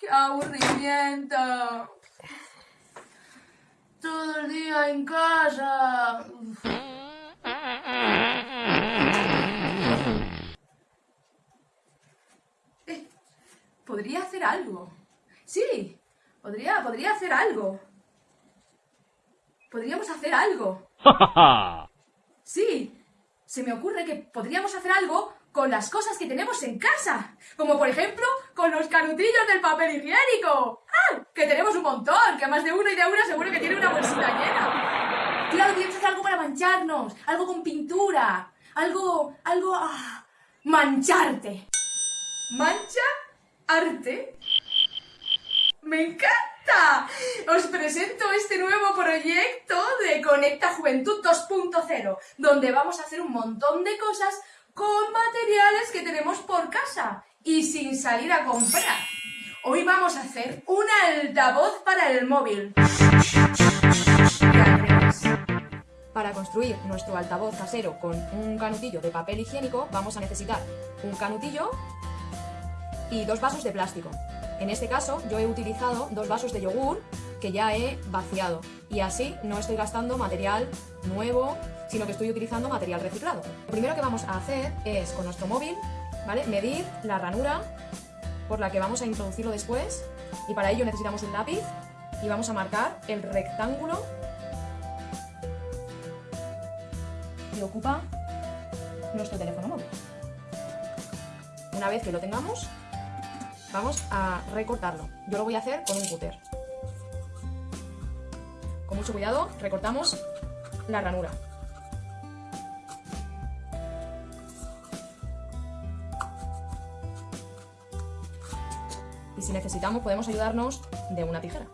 ¡Qué aburrimiento! Todo el día en casa. Eh, podría hacer algo. Sí, podría, podría hacer algo. Podríamos hacer algo. Sí, se me ocurre que podríamos hacer algo con las cosas que tenemos en casa. Como por ejemplo, con los canutillos del papel higiénico. ¡Ah! Que tenemos un montón, que más de uno y de una seguro que tiene una bolsita llena. Claro, tienes hacer algo para mancharnos, algo con pintura, algo, algo, ah, mancharte. ¿Mancha? ¿Arte? ¡Me Os presento este nuevo proyecto de Conecta Juventud 2.0, donde vamos a hacer un montón de cosas con materiales que tenemos por casa y sin salir a comprar. Hoy vamos a hacer un altavoz para el móvil. Para construir nuestro altavoz casero con un canutillo de papel higiénico vamos a necesitar un canutillo y dos vasos de plástico. En este caso yo he utilizado dos vasos de yogur que ya he vaciado y así no estoy gastando material nuevo, sino que estoy utilizando material reciclado. Lo primero que vamos a hacer es con nuestro móvil, ¿vale? Medir la ranura por la que vamos a introducirlo después y para ello necesitamos un lápiz y vamos a marcar el rectángulo que ocupa nuestro teléfono móvil. Una vez que lo tengamos, vamos a recortarlo. Yo lo voy a hacer con un cúter. Con mucho cuidado recortamos la ranura. Y si necesitamos podemos ayudarnos de una tijera.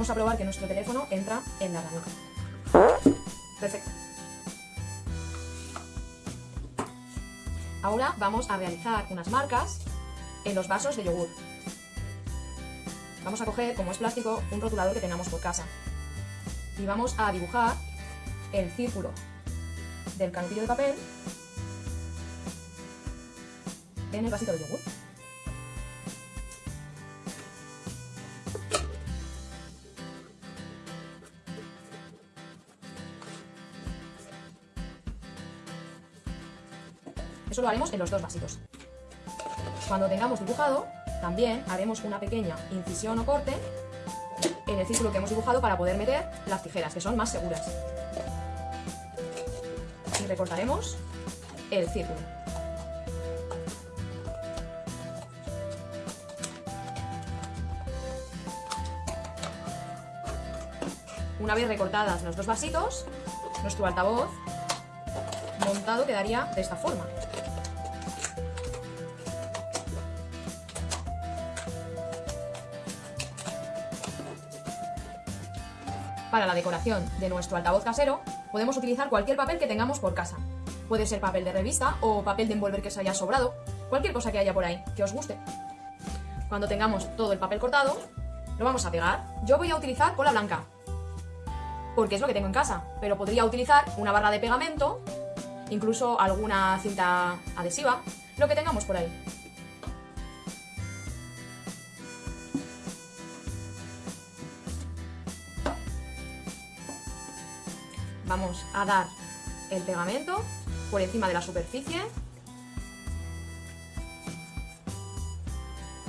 Vamos a probar que nuestro teléfono entra en la ranura. Perfecto. Ahora vamos a realizar unas marcas en los vasos de yogur. Vamos a coger, como es plástico, un rotulador que tengamos por casa. Y vamos a dibujar el círculo del canutillo de papel en el vasito de yogur. Eso lo haremos en los dos vasitos. Cuando tengamos dibujado, también haremos una pequeña incisión o corte en el círculo que hemos dibujado para poder meter las tijeras, que son más seguras. Y recortaremos el círculo. Una vez recortadas los dos vasitos, nuestro altavoz montado quedaría de esta forma. Para la decoración de nuestro altavoz casero, podemos utilizar cualquier papel que tengamos por casa. Puede ser papel de revista o papel de envolver que se haya sobrado, cualquier cosa que haya por ahí, que os guste. Cuando tengamos todo el papel cortado, lo vamos a pegar. Yo voy a utilizar cola blanca, porque es lo que tengo en casa, pero podría utilizar una barra de pegamento, incluso alguna cinta adhesiva, lo que tengamos por ahí. Vamos a dar el pegamento por encima de la superficie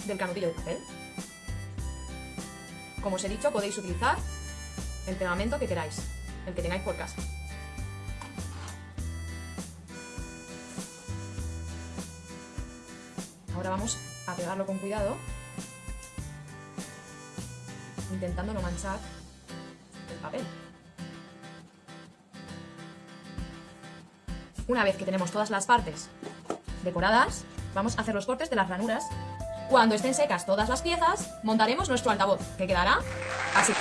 del canutillo de papel. Como os he dicho, podéis utilizar el pegamento que queráis, el que tengáis por casa. Ahora vamos a pegarlo con cuidado, intentando no manchar el papel. Una vez que tenemos todas las partes decoradas, vamos a hacer los cortes de las ranuras. Cuando estén secas todas las piezas, montaremos nuestro altavoz, que quedará así.